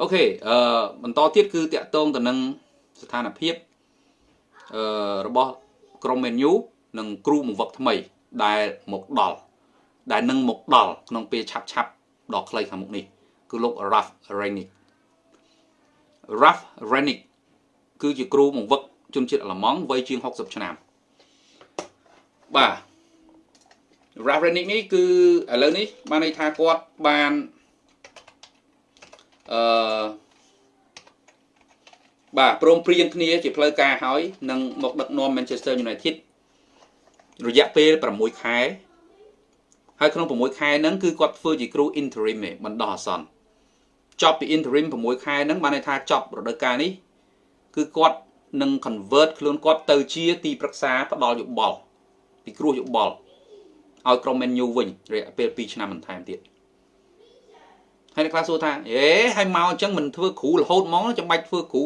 អូខេអឺបន្តទៀតគឺតាក់ទងទៅនឹងស្ថានភាពអឺរបស់ក្រុម menu និងគ្រូបង្វឹកថ្មី ដែលមកដល់ដែលនឹងមកដល់ក្នុងពេលឆាប់ឆាប់ដល់ខ្លីខាងមុខនេះ គឺលោក Ralph Renick Ralph Renick គឺជាគ្រូបង្វឹកជនជាតិអាល្លឺម៉ង់វ័យជាង60ឆ្នាំបាទ Ralph Renick នេះគឺឥឡូវនេះបានន័យថាគាត់បាន អឺបាទព្រមព្រៀងគ្នាជាផ្លូវការហើយនឹងមកដឹកនាំ Manchester United រយៈពេល6ខែហើយក្នុង6ខែហ្នឹងគឺគាត់ធ្វើជាគ្រូ interim ឯងបណ្ដោះអាសន្នចប់ពី interim 6ខែហ្នឹងបានន័យថាចប់រដូវកាលនេះគឺគាត់នឹង convert ខ្លួនគាត់ទៅជាទីប្រឹក្សាផ្ដល់យោបល់ពីគ្រោះយោបល់ឲ្យក្រុម Man U វិញរយៈពេល2ឆ្នាំបន្ថែមទៀត ហើយអ្នកខ្លះសួរថាអេហើយមកអញ្ចឹងមិនធ្វើគ្រូរហូតហ្មងចាំបាច់ធ្វើគ្រូ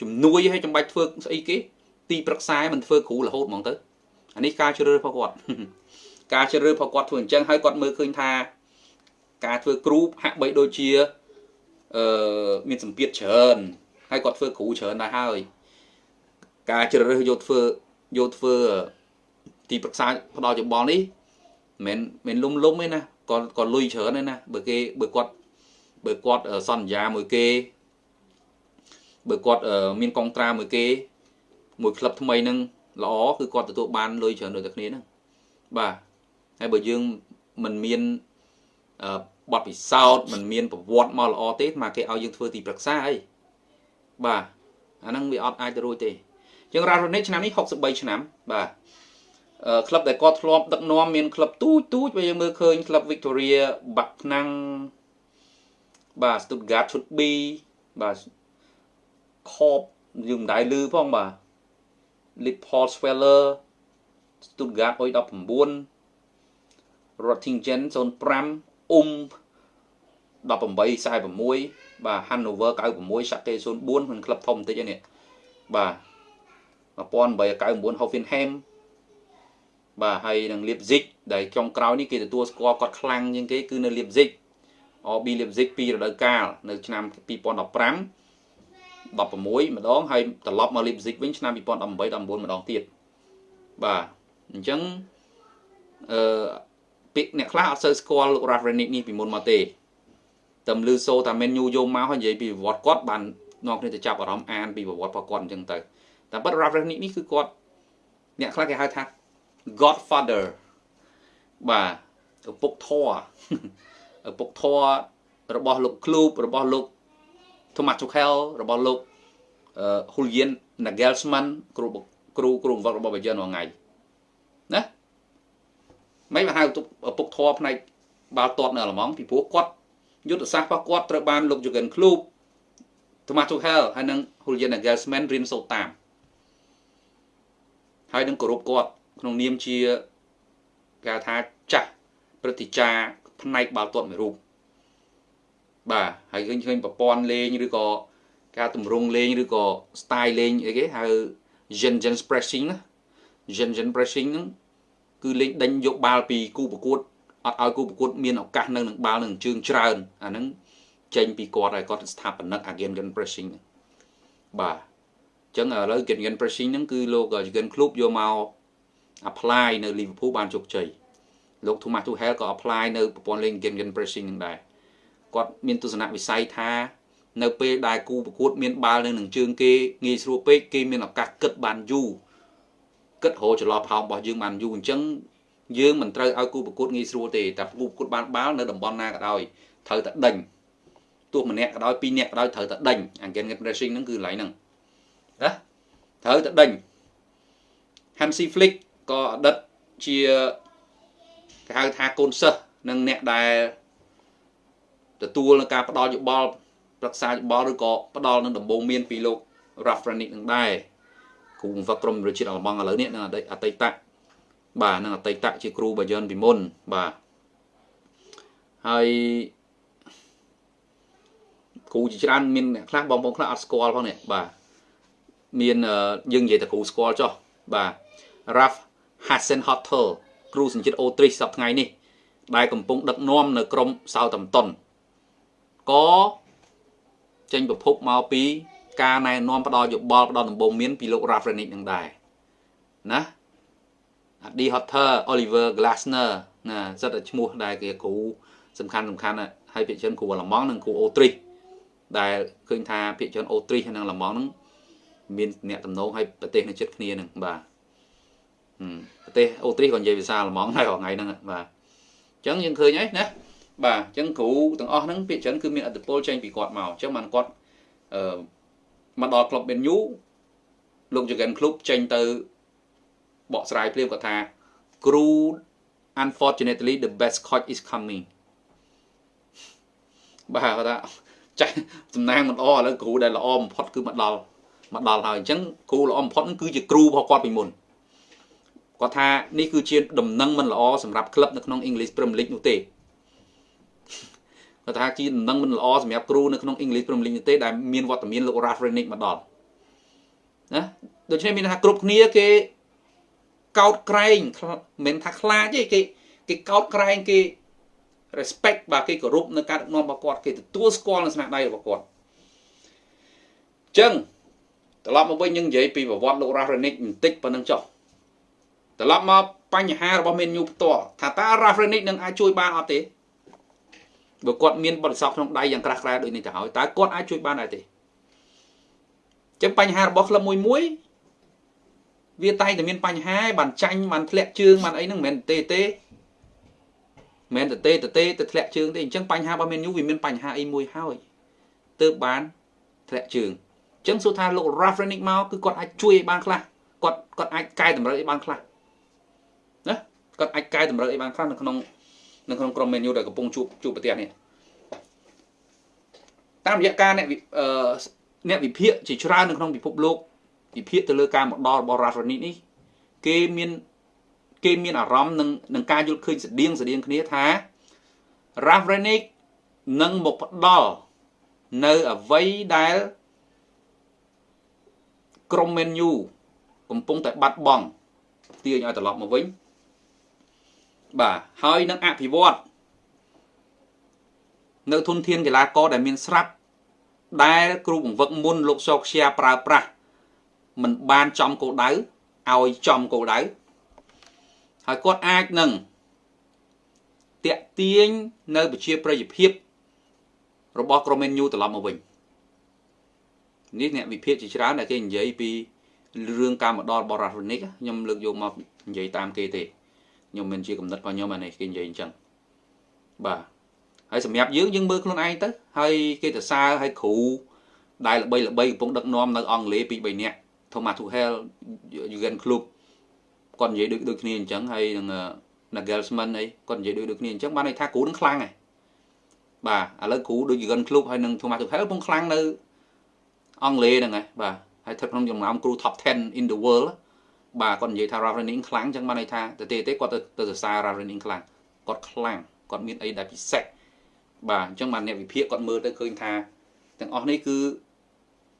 ជំនួយហើយចាំបាច់ធ្វើស្អីគេទីប្រឹក្សាមិនធ្វើគ្រូរហូតហ្មងទៅអានេះការជ្រើសរើសរបស់គាត់ការជ្រើសរើសរបស់គាត់ធ្វើអញ្ចឹងហើយគាត់មើលឃើញថាការធ្វើគ្រូហាក់បីដូចជាអឺមានសម្ពាធច្រើនហើយគាត់ធ្វើគ្រូច្រើនដែរហើយការជ្រើសរើសយកធ្វើយកធ្វើទីប្រឹក្សាផ្ដល់យោបល់នេះមិនមិនលុំលុំទេណាគាត់គាត់លុយច្រើនទេណាបើគេបើគាត់ បើគាត់សន្យាមួយគេបើគាត់មានកងត្រាមួយគេ មួយក្លឹបថ្មីនឹងល្អគឺគាត់ទទួលបានលុយច្រើនដូចតែគ្នាហ្នឹងបាទហើយបើយើងមិនមានបទពិសោធន៍មិនមានប្រវត្តិមកល្អទេមកគេឲ្យយើងធ្វើទីប្រឹក្សាអីបាទអាហ្នឹងវាអត់អាចទៅរួចទេជាងរ៉ារ៉ូនេឆ្នាំនេះ63ឆ្នាំបាទក្លឹបដែលគាត់ធ្លាប់ដឹកនាំមានក្លឹបទូចទូចបើយើងមើលឃើញក្លឹប Victoria បាក់ណាំង បាទ Stuttgart ឈុត B បាទ Corp យើងមិនដែលឮផងបាទ Liverpool Sweller Stuttgart អុយ19 Rottingen 05អ៊ុំ1846បាទ Hanover 96 Schalke 04មិនក្លឹបធំបន្តិចនេះបាទ1899 Hoffenheim បាទហើយនឹង Leipzig ដែលចុងក្រោយនេះគេទទួលស្គាល់គាត់ខ្លាំងជាងគេគឺនៅ Leipzig RB Leipzig ពីរដូវកាលនៅឆ្នាំ2015 16ម្ដងហើយត្រឡប់មក Leipzig វិញឆ្នាំ2018 19ម្ដងទៀតបាទអញ្ចឹងអឺពាក្យអ្នកខ្លះអត់សូវស្គាល់លោក Rafrenic នេះពីមុនមកទេតែលឺសូតា menu យកមកហើយនិយាយពីប្រវត្តិគាត់បាននាំគ្នាទៅចាប់អារម្មណ៍អានពីប្រវត្តិរបស់គាត់អញ្ចឹងទៅតែប៉ុត Rafrenic នេះគឺគាត់អ្នកខ្លះគេហៅថា Godfather បាទឪពុកធរឪ ពុកធររបស់លោកឃ្លូបរបស់លោក Thomas Tuchel របស់លោក Julian Nagelsmann គ្រូគ្រូគ្រូបង្វឹករបស់ Bayern រាល់ថ្ងៃណាមិនមកហៅឪពុកធរផ្នែកបាល់ទាត់នៅអាល្លឺម៉ង់ពីព្រោះគាត់យុទ្ធសាស្ត្ររបស់គាត់ត្រូវបានលោក Jurgen Klopp Thomas Tuchel ហើយនិង Julian Nagelsmann រៀនសូត្រតាមហើយនឹងគោរពគាត់ក្នុងនាមជាគេថាចាស់ព្រឹទ្ធាចារ្យ ផ្នែកបាល់ទាត់មួយរូបបាទហើយឃើញឃើញប្រព័ន្ធលេងឬក៏ការទម្រង់លេងឬក៏ style លេងអីគេហៅ gen gen pressing ណា gen gen pressing ហ្នឹងគឺលេងដេញយកបាល់ពីគូប្រកួតអត់ឲ្យគូប្រកួតមានឱកាសនៅនឹងបាល់នឹងជើងច្រើនអាហ្នឹងចេញពីគាត់ហើយគាត់ស្ថាបនិក again gen pressing បាទអញ្ចឹងឥឡូវ gen gen pressing ហ្នឹងគឺលោក Jurgen Klopp យកមក apply នៅ Liverpool បានជោគជ័យ លោក Thomas Tuchel ក៏ apply នៅប្រព័ន្ធលេង gen gen pressing ហ្នឹងដែរគាត់មានទស្សនៈវិស័យថានៅពេលដែលគូប្រកួត មានបាល់នៅនឹងជើងគេងាយស្រួលពេកគេមានឱកាសគិតបានយូរគិតរកចន្លោះផោងរបស់យើងបានយូរអញ្ចឹងយើងមិនត្រូវឲ្យគូប្រកួតងាយស្រួលទេតែគូប្រកួតបានបាល់នៅតំបន់ណាក៏ដោយត្រូវតែដេញទោះម្នាក់ក៏ដោយពីរនាក់ក៏ដោយត្រូវតែដេញ again pressing ហ្នឹងគឺកន្លែងហ្នឹងណាត្រូវតែដេញ Hansi Flick ក៏អតីតជា គេហៅថាកូនសិស្សនិងអ្នកដែលទទួលនឹងការផ្ដល់យោបល់ប្រឹក្សាយោបល់ឬក៏ផ្ដល់នឹងដំបូងមានពីលោក Rafranic នឹងដែរគ្រូបង្វឹកក្រុមប្រជាជាតិអាល្លឺម៉ង់ឥឡូវនេះនឹងអតីតបាទនឹងអតីតជាគ្រូបាយ័នពីមុនបាទហើយគ្រូជាច្រើនមានអ្នកខ្លះបងប្អូនខ្លះអត់ស្គាល់ផងនេះបាទមានយើងនិយាយតែគ្រូស្គាល់ចុះបាទ Raf Hassan Hotel គ្រូសញ្ជាតិអូទ្រីសសប្តាហ៍ថ្ងៃនេះដែលកំពុងដឹកនាំនៅក្រុម Southampton ក៏ចេញប្រភពមកពីការណែនាំផ្ដល់យោបល់ផ្ដល់ដំបូន្មានពីលោក Rafrenic នឹងដែរណា Adi Hotter Oliver Glasner ណាសិតតែឈ្មោះដែលគេគ្រូសំខាន់សំខាន់ហើយភាគច្រើនគ្រូអាឡម៉ង់និងគ្រូអូទ្រីសដែលឃើញថាភាគច្រើនអូទ្រីសនិងអាឡម៉ង់ហ្នឹងមានអ្នកតំណងឲ្យប្រទេសនៅជិតគ្នាហ្នឹងបាទ ប្រទេសអូទ្រីសក៏និយាយភាសាអាឡម៉ង់ដែរថ្ងៃហ្នឹងបាទអញ្ចឹងយើងឃើញហើយណាបាទអញ្ចឹងគ្រូទាំងអស់ហ្នឹងភាគច្រើនគឺមានអត្តពលចេញពីគាត់មកអញ្ចឹងបានគាត់អឺមកដល់ក្លឹប Man U លោក Jurgen Klopp ចេញទៅបកស្រាយភ្លាមគាត់ថាគ្រូ unfortunately the best coach is coming បាទគាត់ថាចាស់សំណាងមិនល្អឥឡូវគ្រូដែលល្អបំផុតគឺមកដល់មកដល់ហើយអញ្ចឹងគ្រូល្អបំផុតគឺជាគ្រូរបស់គាត់ពីមុន គាត់ថានេះគឺជាដំណឹងមិនល្អសម្រាប់ក្លឹបនៅក្នុង English Premier League នោះទេគាត់ថាជាដំណឹងមិនល្អសម្រាប់គ្រូនៅក្នុង English Premier League នោះទេដែលមានវត្តមានលោក Ralph Rangnick មកដល់ណាដូច្នេះមានថាគ្រប់គ្នាគេកោតក្រែងមិនមែនថាខ្លាចទេគេគេកោតក្រែងគេ respect បាទគេគោរពនៅការដឹកនាំរបស់គាត់គេទទួលស្គាល់នៅស្នាដៃរបស់គាត់អញ្ចឹងត្រឡប់មកវិញយើងនិយាយពីប្រវត្តិលោក Ralph Rangnick បន្តិចប៉ុណ្្នឹងចុះ ត្រឡប់មកបញ្ហារបស់ Man U ផ្ទាល់ថាតើ Ralph Rangnick នឹងអាចជួយបានអត់ទេបើគាត់មានបទពិសោធន៍ក្នុងដៃយ៉ាងក្រាស់ក្រែលដូចនេះទៅហើយតើគាត់អាចជួយបានដែរទេចឹងបញ្ហារបស់ក្លឹបមួយមួយវាតែងតែមានបញ្ហាបានចាញ់បានធ្លាក់ជើងបានអីហ្នឹងមិនមែនទេទេមិនទេទេទេទៅធ្លាក់ជើងទេអញ្ចឹងបញ្ហារបស់មានយូវាមានបញ្ហាអីមួយហើយទើបបានធ្លាក់ជើងអញ្ចឹងសួរថាលោក Rafrenic មកគឺគាត់អាចជួយឲ្យបានខ្លះគាត់គាត់អាចកែតម្រូវឲ្យបានខ្លះណា គាត់អាចកែតម្រូវឲ្យបានខ្លះនៅក្នុងនៅក្នុងក្រុម menu ដែលកំពុងជួបជួបប្រទេសនេះតាមរយៈការអ្នកអ្នកវិភាគជាច្រើននៅក្នុងពិភពលោកវិភាគទៅលើការមកដល់របស់ Rafrenic នេះគេមានគេមានអារម្មណ៍នឹងនឹងការយល់ឃើញស្តៀងស្តៀងគ្នាថា Ravrenik នឹងមកផ្ដល់នៅអ្វីដែលក្រុម Man U កំពុងតែបាត់បង់ទាញឲ្យត្រឡប់មកវិញ បាទហើយនឹងអភិវឌ្ឍនៅធនធានកីឡាករដែលមានស្រាប់ដែលគ្រូបង្វឹកមុនលោកសោកខ្យាប្រើប្រាស់មិនបានចំគោលដៅឲ្យចំគោលដៅហើយគាត់អាចនឹងតាក់ទាញនៅប្រជាប្រិយភាពរបស់ក្រុម Man U ត្រឡប់មកវិញនេះអ្នកវិភាគជាច្រើនដែលគេនិយាយពីរឿងការមកដល់បរ៉ាហ្វនិកខ្ញុំលើកយកមកនិយាយតាមគេទេ ខ្ញុំមិនជាកំណត់របស់ខ្ញុំអានេះគេនិយាយអញ្ចឹងបាទហើយសម្រាប់យើងយើងមើលខ្លួនឯងទៅហើយគេទៅសើឲ្យគ្រូដែលល្បីល្បីកំពុងដឹកនាំនៅអង់គ្លេសពី3នាក់ Thomas Tuchel Jurgen Klopp គាត់និយាយដូចដូចគ្នាអញ្ចឹងហើយនឹង Nagelsmann អីគាត់និយាយដូចដូចគ្នាអញ្ចឹងបានន័យថាគ្រូនឹងខ្លាំងហើយបាទឥឡូវគ្រូដូច Jurgen Klopp ហើយនឹង Thomas Tuchel កំពុងខ្លាំងនៅអង់គ្លេសហ្នឹងហើយបាទហើយស្ថិតក្នុងចំណោមគ្រូ top 10 in the world បាទគាត់និយាយថា Ralph Rangnick ខ្លាំងអញ្ចឹងបានន័យថាទៅទេទេគាត់ទៅទៅសរសើរ Ralph Rangnick ខ្លាំងគាត់ខ្លាំងគាត់មានអីដែលពិសេសបាទអញ្ចឹងបានអ្នកវិភាគគាត់មើលទៅឃើញថាទាំងអស់នេះគឺ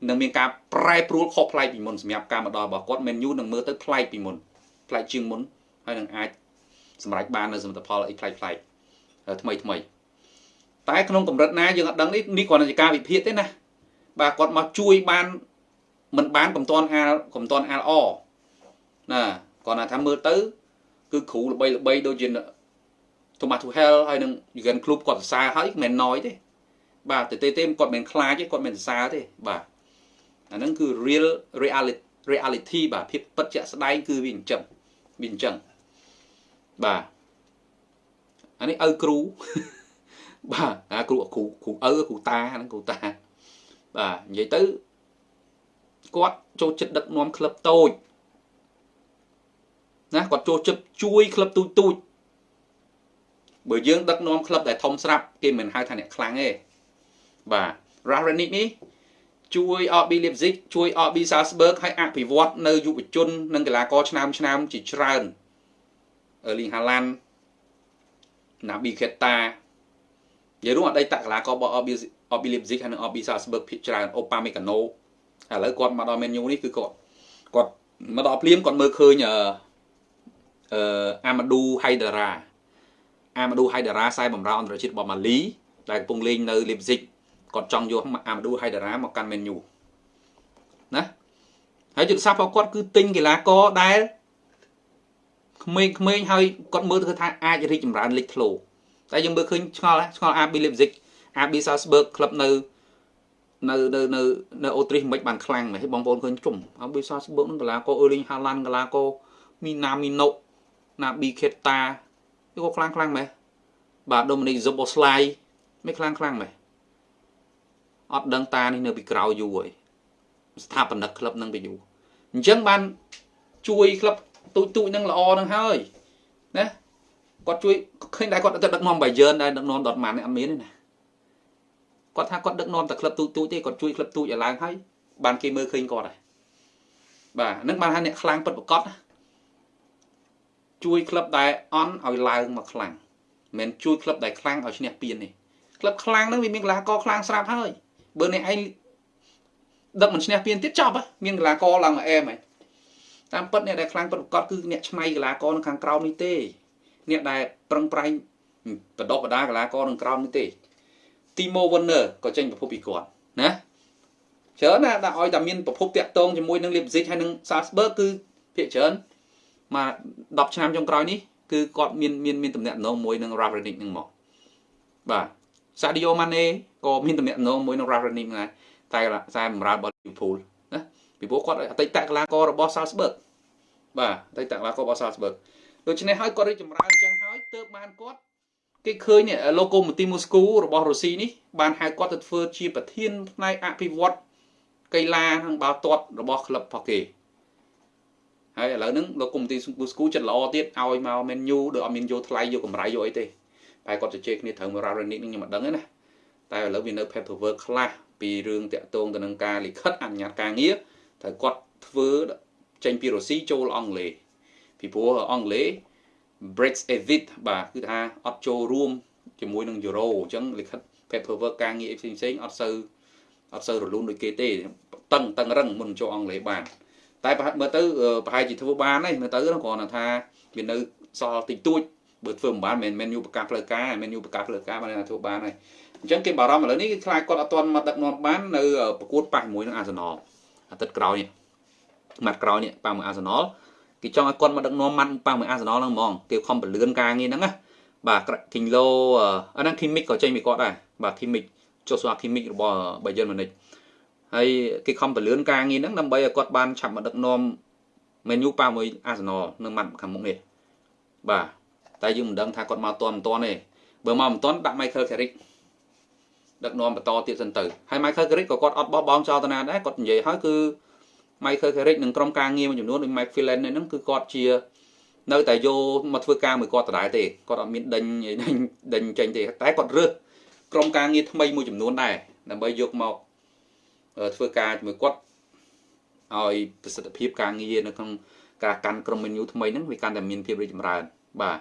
នឹងមានការប្រែប្រួលខុសប្លែកពីមុនសម្រាប់ការមកដល់របស់គាត់ Man U នឹងមើលទៅប្លែកពីមុនប្លែកជាងមុនហើយនឹងអាចសម្រេចបាននៅសមិទ្ធផលអីប្លែកប្លែកថ្មីថ្មីតែក្នុងកម្រិតណាយើងអត់ដឹងនេះនេះគ្រាន់តែជាការវិភាគទេណាបាទគាត់មកជួយបានមិនបានកំតនអាលកំតនអាលអ ណាគាត់ថាមើលទៅ គឺគ្រូល្បីល្បីដូចជា Thomas Tuchel ហើយនឹង Jurgen Klopp គាត់សរសើរហើយមិនណយទេ បាទតែទេទេគាត់មិនខ្លាចទេគាត់មិនសរសើរទេបាទអាហ្នឹងគឺ real reality reality បាទភាពពិតជាក់ស្ដែងគឺវាអញ្ចឹងវាអញ្ចឹងបាទអានេះឪគ្រូបាទអាគ្រូគ្រូគ្រូឪគ្រូតាហ្នឹងគ្រូតាបាទនិយាយទៅគាត់ចូលចិត្តដឹកនាំក្លឹបតូច ណាគាត់ចូលចិត្តជួយក្លឹបទូចទូចបើយើងដឹកនាំក្លឹបដែលធំស្រាប់គេមិនហៅថាអ្នកខ្លាំងទេបាទ Rarenic នេះជួយ RB Leipzig ជួយ RB Salzburg ឲ្យអភិវឌ្ឍនៅយុវជននិងកីឡាករឆ្នាំឆ្នាំជាច្រើន Erling Haaland Naby Keita និយាយរួមអតីតកីឡាកររបស់ RB RB Leipzig ហើយនិង RB Salzburg ភាគច្រើន Upamecano ឥឡូវគាត់មកដល់ Man U នេះគឺគាត់គាត់មកដល់ភ្លាមគាត់មើលឃើញ អឺអឺអាម៉ាឌូហៃដារ៉ាអាម៉ាឌូហៃដារ៉ាខ្សែបម្រើអន្តរជាតិរបស់ម៉ាលីដែលកំពុងលេងនៅ Leipzig គាត់ចង់យកអាម៉ាឌូហៃដារ៉ាមកកាន់ menu ណាហើយយុទ្ធសាស្ត្ររបស់គាត់គឺទិញកីឡាករដែលក្មេងៗហើយគាត់មើលទៅថាអាចរីកចម្រើនលេចធ្លោតែយើងមើលឃើញឆ្ងល់ឆ្ងល់ RB Leipzig RB Salzburg ក្លឹបនៅនៅនៅនៅនៅអូទ្រីសមិនបានខ្លាំងមែនបងប្អូនឃើញជុំ RB Salzburg នឹងកីឡាករ Erling Haaland កីឡាករ Minamino Naby Keita វាក៏ខ្លាំងខ្លាំងមែនបាទ Dominic Szoboszlai មិនខ្លាំងខ្លាំងមែនអត់ដឹងតានេះនៅពីក្រៅយូរហើយស្ថាបនិកក្លឹបនឹងទៅយូរអញ្ចឹងបានជួយក្លឹបទូចទូចនឹងល្អនឹងហើយណាគាត់ជួយឃើញតែគាត់ទៅដឹកនាំបាយឺនដែរដឹកនាំដតម៉ាននេះអត់មានទេណាគាត់ថាគាត់ដឹកនាំតែក្លឹបទូចទូចទេគាត់ជួយក្លឹបទូចឲ្យឡើងហើយបានគេមើលឃើញគាត់ហើយបាទហ្នឹងបានថាអ្នកខ្លាំងពិតប្រកប ជួយក្លឹបដែលអន់ឲ្យឡើងមកខ្លាំងមិនជួយក្លឹបដែលខ្លាំងឲ្យឈ្នះពានទេក្លឹបខ្លាំងហ្នឹងវាមានកីឡាករខ្លាំងស្រាប់ហើយបើអ្នកឯងដឹកមិនឈ្នះពានទៀតចប់មានកីឡាករឡើងមកអែមហើយតាមពិតអ្នកដែលខ្លាំងពិតប្រាកដគឺអ្នកឆ្នៃកីឡាករនៅខាងក្រោមនេះទេអ្នកដែលប្រឹងប្រែងបដិបដាកីឡាករនៅក្រោមនេះទេ Timo Werner ក៏ចេញប្រភពពីគាត់ណាច្រើនណាដាក់ឲ្យតែមានប្រភពតាក់ទងជាមួយនឹង Leipzig ហើយនឹង Salzburg គឺភាគច្រើន មក10ឆ្នាំចុងក្រោយនេះគឺគាត់មានមានមានតំណែងមួយនឹង Ravenick នឹងមកបាទ Sadio Mane ក៏មានតំណែងមួយនឹង Ravenick ដែរតែខ្សែបម្រើរបស់ Liverpool ណាពីព្រោះគាត់អតីតកីឡាកររបស់ Salzburg បាទអតីតកីឡាកររបស់ Salzburg ដូច្នេះហើយគាត់រីកចម្រើនអញ្ចឹងហើយទើបបានគាត់គេឃើញនេះ Lokomotiv Moscow របស់រុស្ស៊ីនេះបានហៅគាត់ទៅធ្វើជាប្រធានផ្នែកអភិវឌ្ឍកីឡានិងបាល់ទាត់របស់ក្លឹបរបស់គេ ហើយឥឡូវហ្នឹង Lokomotiv Moscow ចិត្តល្អទៀតឲ្យមក Man U ដោយអត់មានយកថ្លៃយកកម្រៃយកអីទេតែគាត់ជជែកគ្នាត្រូវ Rarenic នឹងខ្ញុំមិនដឹងទេណាតែឥឡូវវានៅ paperwork ខ្លះពីរឿងតាក់ទងទៅនឹងការលិខិតអនុញ្ញាតការងារត្រូវគាត់ធ្វើចេញពីរុស្ស៊ីចូលអង់គ្លេសពីព្រោះអង់គ្លេស Brexit បាទគឺថាអត់ចូលរួមជាមួយនឹង Euro អញ្ចឹងលិខិត paperwork ការងារផ្សេងផ្សេងអត់សូវអត់សូវរលូនដូចគេទេតឹងតឹងរឹងមុនចូលអង់គ្លេសបាន តែប្រហែលមើលទៅប្រហែលជាធ្វើបានហើយមើលទៅគ្រាន់តែថាវានៅសល់តិចតួចបើធ្វើមិនបានមិនមែនយូប្រកាសផ្លូវការមិនមែនយូប្រកាសផ្លូវការបានថាធ្វើបានហើយអញ្ចឹងគេបារម្ភឥឡូវនេះគឺខ្លាចគាត់អត់ទាន់មកដឹកនាំបាននៅប្រកួតប៉ះជាមួយនឹងអាសនលអាទិត្យក្រោយនេះម៉ាត់ក្រោយនេះប៉ះមួយអាសនលគេចង់ឲ្យគាត់មកដឹកនាំម៉ាត់ប៉ះមួយអាសនលហ្នឹងហ្មងគេខំបលឿនការងារហ្នឹងណាបាទគីឡូអាហ្នឹងគីមិកក៏ចេញពីគាត់ដែរបាទគីមិកចុះស្វាគីមិករបស់បាយិនម៉ានិច ហើយគេខំបលឿនការងារហ្នឹងដើម្បីឲ្យគាត់បានឆាប់មកដឹកនាំមែនយូប៉ាមួយអាសនលនៅម៉ាត់ខាងមុខនេះបាទតែយើងមិនដឹងថាគាត់មកតន់មិនតន់ទេបើមកមិនតន់ដាក់ Michael Carrick ដឹកនាំបន្តទៀតសិនទៅហើយ Michael Carrick ក៏គាត់អត់បោះបង់ចោលទៅណាដែរគាត់និយាយហើយគឺ Michael Carrick និងក្រុមការងារមួយចំនួនដូច Mike Phelan ហ្នឹងគឺគាត់ជា នៅតែយកមកធ្វើការមួយគាត់ដដែលទេគាត់អត់មានដេញដេញដេញចេញទេតែគាត់រើសក្រុមការងារថ្មីមួយចំនួនដែរដើម្បីយកមក ធ្វើការជាមួយគាត់ឲ្យប្រសិទ្ធភាពការងារនៅក្នុងការកាន់ក្រុម menu ថ្មីហ្នឹងវាកាន់តែមានភាពរីកចម្រើនបាទ